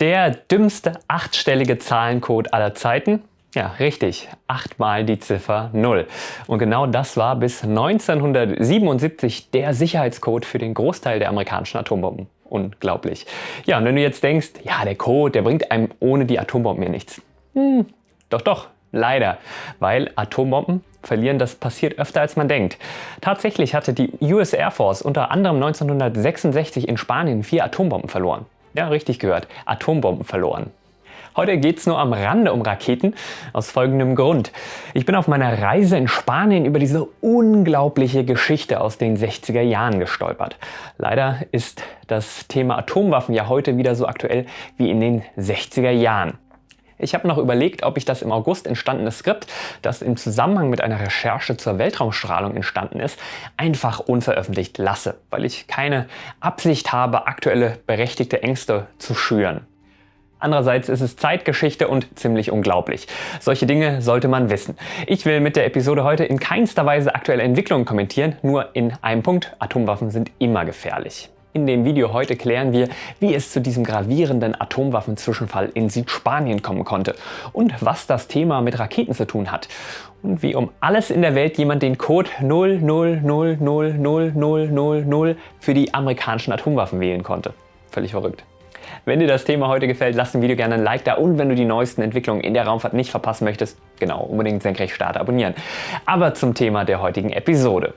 Der dümmste achtstellige Zahlencode aller Zeiten? Ja, richtig. Achtmal die Ziffer 0. Und genau das war bis 1977 der Sicherheitscode für den Großteil der amerikanischen Atombomben. Unglaublich. Ja, und wenn du jetzt denkst, ja, der Code, der bringt einem ohne die Atombomben ja nichts. Hm, doch, doch, leider. Weil Atombomben verlieren, das passiert öfter als man denkt. Tatsächlich hatte die US Air Force unter anderem 1966 in Spanien vier Atombomben verloren. Ja, richtig gehört, Atombomben verloren. Heute geht es nur am Rande um Raketen, aus folgendem Grund. Ich bin auf meiner Reise in Spanien über diese unglaubliche Geschichte aus den 60er Jahren gestolpert. Leider ist das Thema Atomwaffen ja heute wieder so aktuell wie in den 60er Jahren. Ich habe noch überlegt, ob ich das im August entstandene Skript, das im Zusammenhang mit einer Recherche zur Weltraumstrahlung entstanden ist, einfach unveröffentlicht lasse, weil ich keine Absicht habe, aktuelle berechtigte Ängste zu schüren. Andererseits ist es Zeitgeschichte und ziemlich unglaublich. Solche Dinge sollte man wissen. Ich will mit der Episode heute in keinster Weise aktuelle Entwicklungen kommentieren, nur in einem Punkt, Atomwaffen sind immer gefährlich. In dem Video heute klären wir, wie es zu diesem gravierenden Atomwaffenzwischenfall in Südspanien kommen konnte und was das Thema mit Raketen zu tun hat und wie um alles in der Welt jemand den Code 00000000 für die amerikanischen Atomwaffen wählen konnte. Völlig verrückt. Wenn dir das Thema heute gefällt, lass dem Video gerne ein Like da und wenn du die neuesten Entwicklungen in der Raumfahrt nicht verpassen möchtest, genau, unbedingt Senkrechtstarter abonnieren. Aber zum Thema der heutigen Episode.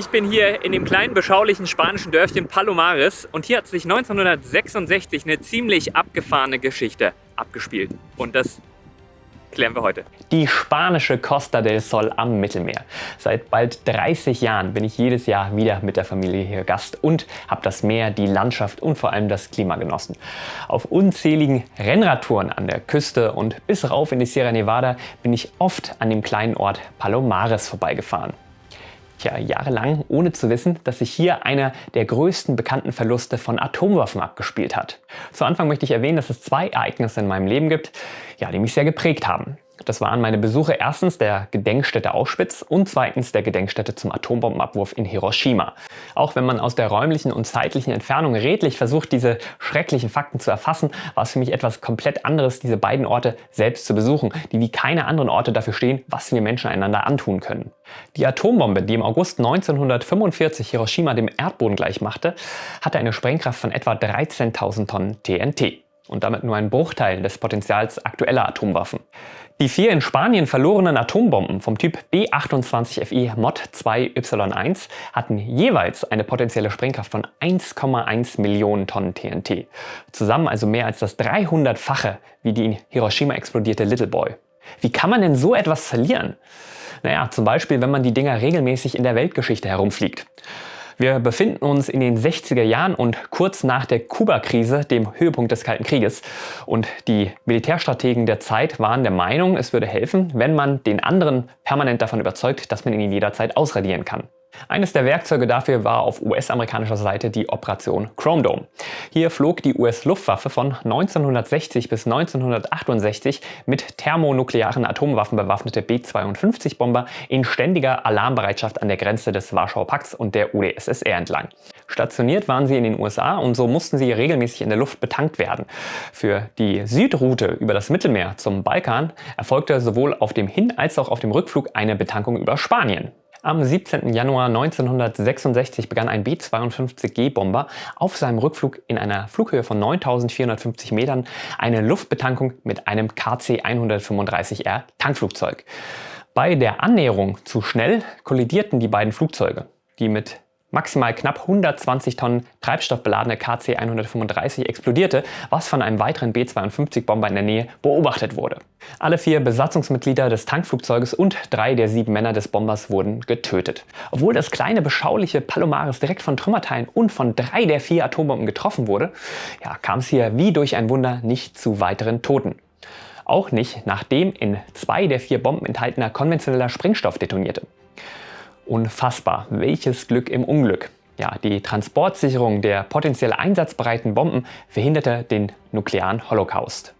Ich bin hier in dem kleinen beschaulichen spanischen Dörfchen Palomares und hier hat sich 1966 eine ziemlich abgefahrene Geschichte abgespielt. Und das klären wir heute. Die spanische Costa del Sol am Mittelmeer. Seit bald 30 Jahren bin ich jedes Jahr wieder mit der Familie hier Gast und habe das Meer, die Landschaft und vor allem das Klima genossen. Auf unzähligen Rennradtouren an der Küste und bis rauf in die Sierra Nevada bin ich oft an dem kleinen Ort Palomares vorbeigefahren. Tja, jahrelang ohne zu wissen, dass sich hier einer der größten bekannten Verluste von Atomwaffen abgespielt hat. Zu Anfang möchte ich erwähnen, dass es zwei Ereignisse in meinem Leben gibt, ja, die mich sehr geprägt haben. Das waren meine Besuche erstens der Gedenkstätte Auschwitz und zweitens der Gedenkstätte zum Atombombenabwurf in Hiroshima. Auch wenn man aus der räumlichen und zeitlichen Entfernung redlich versucht, diese schrecklichen Fakten zu erfassen, war es für mich etwas komplett anderes, diese beiden Orte selbst zu besuchen, die wie keine anderen Orte dafür stehen, was wir Menschen einander antun können. Die Atombombe, die im August 1945 Hiroshima dem Erdboden gleichmachte, hatte eine Sprengkraft von etwa 13.000 Tonnen TNT und damit nur ein Bruchteil des Potenzials aktueller Atomwaffen. Die vier in Spanien verlorenen Atombomben vom Typ B28FE Mod 2Y1 hatten jeweils eine potenzielle Sprengkraft von 1,1 Millionen Tonnen TNT. Zusammen also mehr als das 300-fache wie die in Hiroshima explodierte Little Boy. Wie kann man denn so etwas verlieren? Naja, zum Beispiel, wenn man die Dinger regelmäßig in der Weltgeschichte herumfliegt. Wir befinden uns in den 60er Jahren und kurz nach der Kuba-Krise, dem Höhepunkt des Kalten Krieges. Und die Militärstrategen der Zeit waren der Meinung, es würde helfen, wenn man den anderen permanent davon überzeugt, dass man ihn jederzeit ausradieren kann. Eines der Werkzeuge dafür war auf US-amerikanischer Seite die Operation Chrome Dome. Hier flog die US-Luftwaffe von 1960 bis 1968 mit thermonuklearen Atomwaffen bewaffnete B-52-Bomber in ständiger Alarmbereitschaft an der Grenze des Warschauer Pakts und der UdSSR entlang. Stationiert waren sie in den USA und so mussten sie regelmäßig in der Luft betankt werden. Für die Südroute über das Mittelmeer zum Balkan erfolgte sowohl auf dem Hin- als auch auf dem Rückflug eine Betankung über Spanien. Am 17. Januar 1966 begann ein B-52G-Bomber auf seinem Rückflug in einer Flughöhe von 9450 Metern eine Luftbetankung mit einem KC-135R Tankflugzeug. Bei der Annäherung zu schnell kollidierten die beiden Flugzeuge, die mit maximal knapp 120 Tonnen Treibstoff beladene KC-135 explodierte, was von einem weiteren B-52-Bomber in der Nähe beobachtet wurde. Alle vier Besatzungsmitglieder des Tankflugzeuges und drei der sieben Männer des Bombers wurden getötet. Obwohl das kleine beschauliche Palomares direkt von Trümmerteilen und von drei der vier Atombomben getroffen wurde, ja, kam es hier wie durch ein Wunder nicht zu weiteren Toten. Auch nicht, nachdem in zwei der vier Bomben enthaltener konventioneller Sprengstoff detonierte. Unfassbar, welches Glück im Unglück. Ja, die Transportsicherung der potenziell einsatzbereiten Bomben verhinderte den nuklearen Holocaust.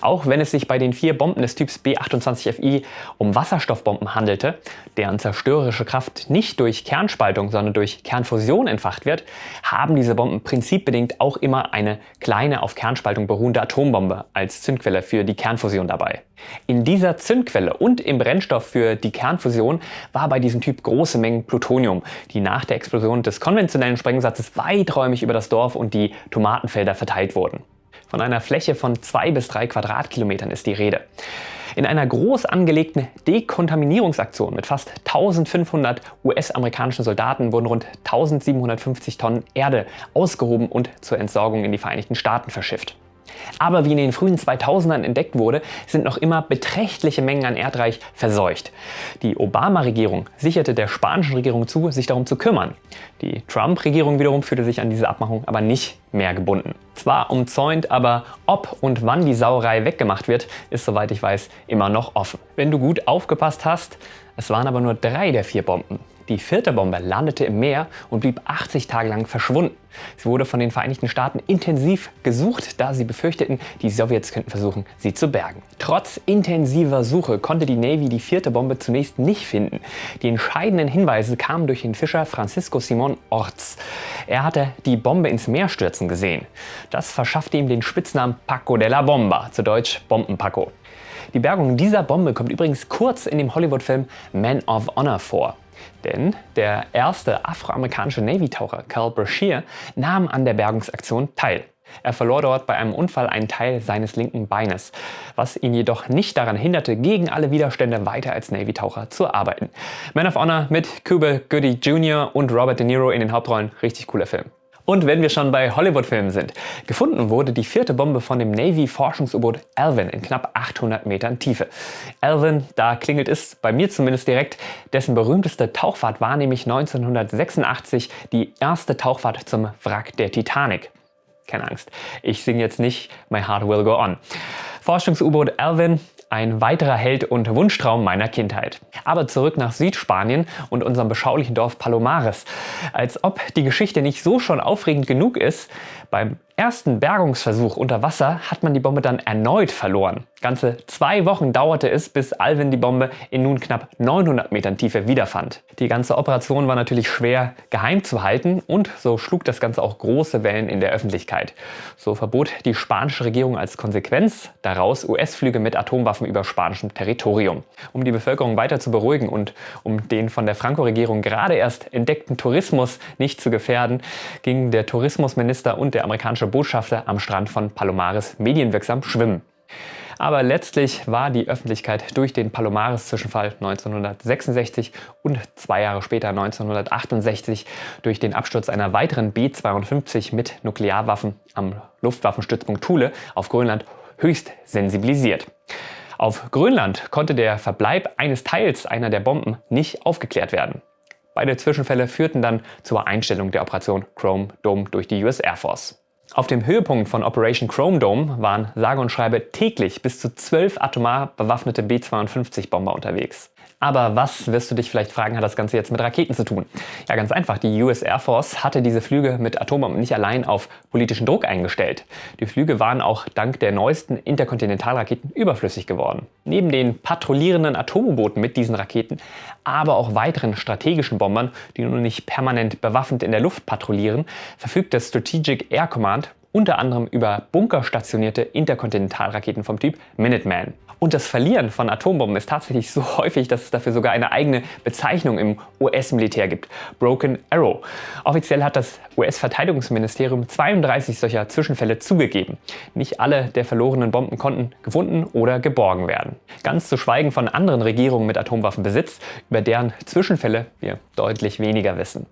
Auch wenn es sich bei den vier Bomben des Typs B-28FI um Wasserstoffbomben handelte, deren zerstörerische Kraft nicht durch Kernspaltung, sondern durch Kernfusion entfacht wird, haben diese Bomben prinzipbedingt auch immer eine kleine auf Kernspaltung beruhende Atombombe als Zündquelle für die Kernfusion dabei. In dieser Zündquelle und im Brennstoff für die Kernfusion war bei diesem Typ große Mengen Plutonium, die nach der Explosion des konventionellen Sprengsatzes weiträumig über das Dorf und die Tomatenfelder verteilt wurden. Von einer Fläche von zwei bis drei Quadratkilometern ist die Rede. In einer groß angelegten Dekontaminierungsaktion mit fast 1500 US-amerikanischen Soldaten wurden rund 1750 Tonnen Erde ausgehoben und zur Entsorgung in die Vereinigten Staaten verschifft. Aber wie in den frühen 2000ern entdeckt wurde, sind noch immer beträchtliche Mengen an Erdreich verseucht. Die Obama-Regierung sicherte der spanischen Regierung zu, sich darum zu kümmern. Die Trump-Regierung wiederum fühlte sich an diese Abmachung aber nicht mehr gebunden. Zwar umzäunt, aber ob und wann die Sauerei weggemacht wird, ist soweit ich weiß immer noch offen. Wenn du gut aufgepasst hast, es waren aber nur drei der vier Bomben. Die vierte Bombe landete im Meer und blieb 80 Tage lang verschwunden. Sie wurde von den Vereinigten Staaten intensiv gesucht, da sie befürchteten, die Sowjets könnten versuchen, sie zu bergen. Trotz intensiver Suche konnte die Navy die vierte Bombe zunächst nicht finden. Die entscheidenden Hinweise kamen durch den Fischer Francisco Simon Orts. Er hatte die Bombe ins Meer stürzen gesehen. Das verschaffte ihm den Spitznamen Paco de la Bomba, zu Deutsch Bombenpaco. Die Bergung dieser Bombe kommt übrigens kurz in dem Hollywood-Film Man of Honor vor. Denn der erste afroamerikanische Navy-Taucher Carl Brashear nahm an der Bergungsaktion teil. Er verlor dort bei einem Unfall einen Teil seines linken Beines, was ihn jedoch nicht daran hinderte, gegen alle Widerstände weiter als Navy-Taucher zu arbeiten. Man of Honor mit Cuba Goody Jr. und Robert De Niro in den Hauptrollen, richtig cooler Film. Und wenn wir schon bei Hollywood-Filmen sind, gefunden wurde die vierte Bombe von dem Navy-Forschungs-U-Boot Alvin in knapp 800 Metern Tiefe. Alvin, da klingelt es bei mir zumindest direkt, dessen berühmteste Tauchfahrt war nämlich 1986 die erste Tauchfahrt zum Wrack der Titanic. Keine Angst, ich singe jetzt nicht My Heart Will Go On. Forschungs-U-Boot Alvin ein weiterer Held und Wunschtraum meiner Kindheit. Aber zurück nach Südspanien und unserem beschaulichen Dorf Palomares. Als ob die Geschichte nicht so schon aufregend genug ist, beim ersten Bergungsversuch unter Wasser hat man die Bombe dann erneut verloren. Ganze zwei Wochen dauerte es, bis Alvin die Bombe in nun knapp 900 Metern Tiefe wiederfand. Die ganze Operation war natürlich schwer geheim zu halten und so schlug das Ganze auch große Wellen in der Öffentlichkeit. So verbot die spanische Regierung als Konsequenz daraus US-Flüge mit Atomwaffen über spanischem Territorium. Um die Bevölkerung weiter zu beruhigen und um den von der Franco-Regierung gerade erst entdeckten Tourismus nicht zu gefährden, ging der Tourismusminister und der amerikanische Botschafter am Strand von Palomares medienwirksam schwimmen. Aber letztlich war die Öffentlichkeit durch den Palomares-Zwischenfall 1966 und zwei Jahre später 1968 durch den Absturz einer weiteren B-52 mit Nuklearwaffen am Luftwaffenstützpunkt Thule auf Grönland höchst sensibilisiert. Auf Grönland konnte der Verbleib eines Teils einer der Bomben nicht aufgeklärt werden. Beide Zwischenfälle führten dann zur Einstellung der Operation Chrome Dome durch die US Air Force. Auf dem Höhepunkt von Operation Chrome Dome waren sage und schreibe täglich bis zu zwölf atomar bewaffnete B-52-Bomber unterwegs. Aber was, wirst du dich vielleicht fragen, hat das Ganze jetzt mit Raketen zu tun? Ja, ganz einfach. Die US Air Force hatte diese Flüge mit Atombomben nicht allein auf politischen Druck eingestellt. Die Flüge waren auch dank der neuesten Interkontinentalraketen überflüssig geworden. Neben den patrouillierenden Atom-U-Booten mit diesen Raketen, aber auch weiteren strategischen Bombern, die nun nicht permanent bewaffnet in der Luft patrouillieren, verfügt das Strategic Air Command unter anderem über bunkerstationierte Interkontinentalraketen vom Typ Minuteman. Und das Verlieren von Atombomben ist tatsächlich so häufig, dass es dafür sogar eine eigene Bezeichnung im US-Militär gibt. Broken Arrow. Offiziell hat das US-Verteidigungsministerium 32 solcher Zwischenfälle zugegeben. Nicht alle der verlorenen Bomben konnten gefunden oder geborgen werden. Ganz zu schweigen von anderen Regierungen mit Atomwaffenbesitz, über deren Zwischenfälle wir deutlich weniger wissen.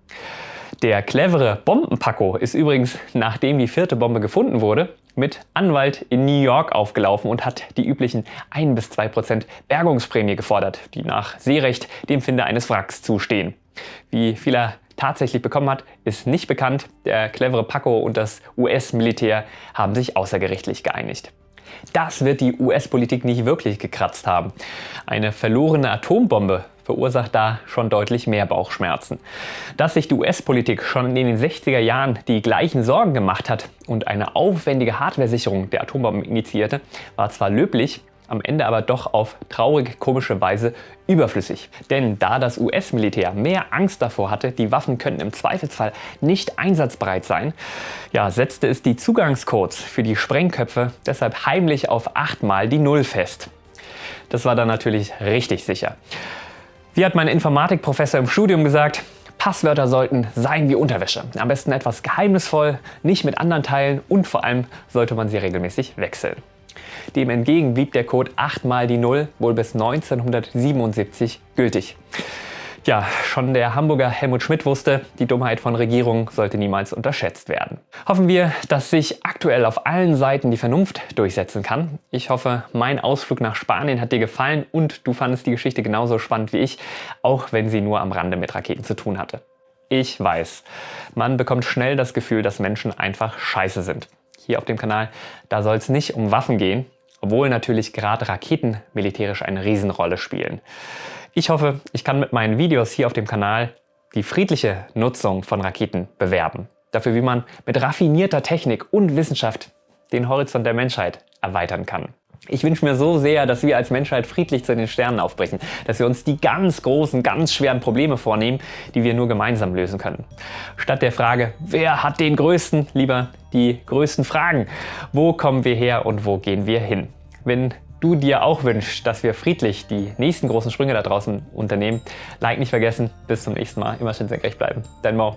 Der clevere Bombenpacko ist übrigens, nachdem die vierte Bombe gefunden wurde, mit Anwalt in New York aufgelaufen und hat die üblichen 1 bis 2 Prozent Bergungsprämie gefordert, die nach Seerecht dem Finder eines Wracks zustehen. Wie viel er tatsächlich bekommen hat, ist nicht bekannt. Der clevere Paco und das US-Militär haben sich außergerichtlich geeinigt. Das wird die US-Politik nicht wirklich gekratzt haben. Eine verlorene Atombombe verursacht da schon deutlich mehr Bauchschmerzen. Dass sich die US-Politik schon in den 60er Jahren die gleichen Sorgen gemacht hat und eine aufwendige Hardware-Sicherung der Atombomben initiierte, war zwar löblich, am Ende aber doch auf traurig komische Weise überflüssig. Denn da das US-Militär mehr Angst davor hatte, die Waffen könnten im Zweifelsfall nicht einsatzbereit sein, ja, setzte es die Zugangscodes für die Sprengköpfe deshalb heimlich auf achtmal die Null fest. Das war dann natürlich richtig sicher. Wie hat mein Informatikprofessor im Studium gesagt, Passwörter sollten sein wie Unterwäsche. Am besten etwas geheimnisvoll, nicht mit anderen teilen und vor allem sollte man sie regelmäßig wechseln. Dem entgegen blieb der Code 8 mal die 0 wohl bis 1977 gültig. Ja, schon der Hamburger Helmut Schmidt wusste, die Dummheit von Regierungen sollte niemals unterschätzt werden. Hoffen wir, dass sich aktuell auf allen Seiten die Vernunft durchsetzen kann. Ich hoffe, mein Ausflug nach Spanien hat dir gefallen und du fandest die Geschichte genauso spannend wie ich, auch wenn sie nur am Rande mit Raketen zu tun hatte. Ich weiß, man bekommt schnell das Gefühl, dass Menschen einfach scheiße sind. Hier auf dem Kanal, da soll es nicht um Waffen gehen, obwohl natürlich gerade Raketen militärisch eine Riesenrolle spielen. Ich hoffe, ich kann mit meinen Videos hier auf dem Kanal die friedliche Nutzung von Raketen bewerben. Dafür, wie man mit raffinierter Technik und Wissenschaft den Horizont der Menschheit erweitern kann. Ich wünsche mir so sehr, dass wir als Menschheit friedlich zu den Sternen aufbrechen, dass wir uns die ganz großen, ganz schweren Probleme vornehmen, die wir nur gemeinsam lösen können. Statt der Frage, wer hat den größten, lieber die größten Fragen. Wo kommen wir her und wo gehen wir hin? Wenn du dir auch wünschst, dass wir friedlich die nächsten großen Sprünge da draußen unternehmen, like nicht vergessen. Bis zum nächsten Mal. Immer schön senkrecht bleiben. Dein Mo.